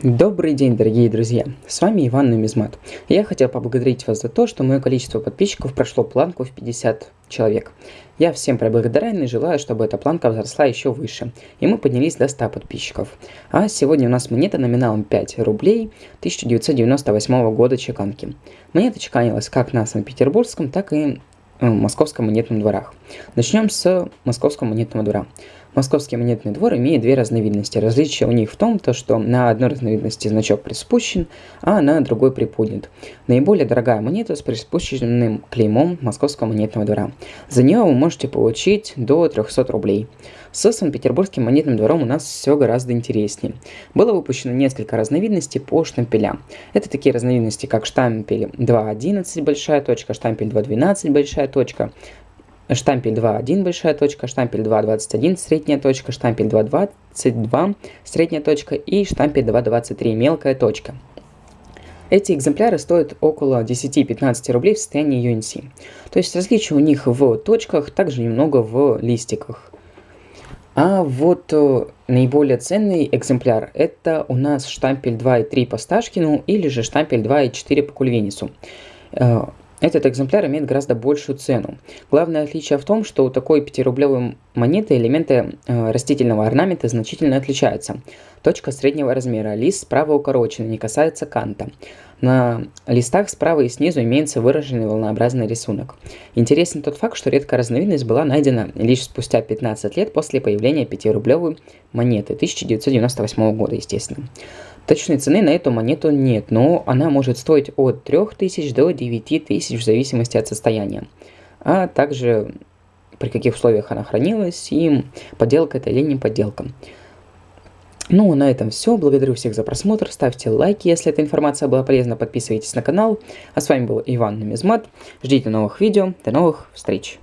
Добрый день, дорогие друзья! С вами Иван Нумизмат. Я хотел поблагодарить вас за то, что мое количество подписчиков прошло планку в 50 человек. Я всем благодарен и желаю, чтобы эта планка взросла еще выше, и мы поднялись до 100 подписчиков. А сегодня у нас монета номиналом 5 рублей 1998 года чеканки. Монета чеканилась как на Санкт-Петербургском, так и в Московском монетном дворах. Начнем с Московского монетного двора. Московский монетный двор имеет две разновидности. Различие у них в том, то, что на одной разновидности значок приспущен, а на другой приподнят. Наиболее дорогая монета с приспущенным клеймом Московского монетного двора. За нее вы можете получить до 300 рублей. С Санкт-Петербургским монетным двором у нас все гораздо интереснее. Было выпущено несколько разновидностей по штампелям. Это такие разновидности, как штампель 2.11 большая точка, штампель 2.12 большая точка, штампель 2.1 большая точка, штампель 2.21 средняя точка, штампель 2.22 средняя точка и штампель 2.23 мелкая точка. Эти экземпляры стоят около 10-15 рублей в состоянии UNC. То есть различия у них в точках, также немного в листиках. А вот э, наиболее ценный экземпляр это у нас штампель 2.3 по Сташкину или же штампель 2.4 по Кульвинису. Этот экземпляр имеет гораздо большую цену. Главное отличие в том, что у такой 5-рублевой монеты элементы э, растительного орнамента значительно отличаются. Точка среднего размера, лист справа укорочен, не касается канта. На листах справа и снизу имеется выраженный волнообразный рисунок. Интересен тот факт, что редкая разновидность была найдена лишь спустя 15 лет после появления 5-рублевой монеты 1998 года, естественно. Точной цены на эту монету нет, но она может стоить от 3000 до 9000 в зависимости от состояния. А также при каких условиях она хранилась и подделка это или не подделка. Ну, на этом все. Благодарю всех за просмотр. Ставьте лайки, если эта информация была полезна. Подписывайтесь на канал. А с вами был Иван Нумизмат. Ждите новых видео. До новых встреч.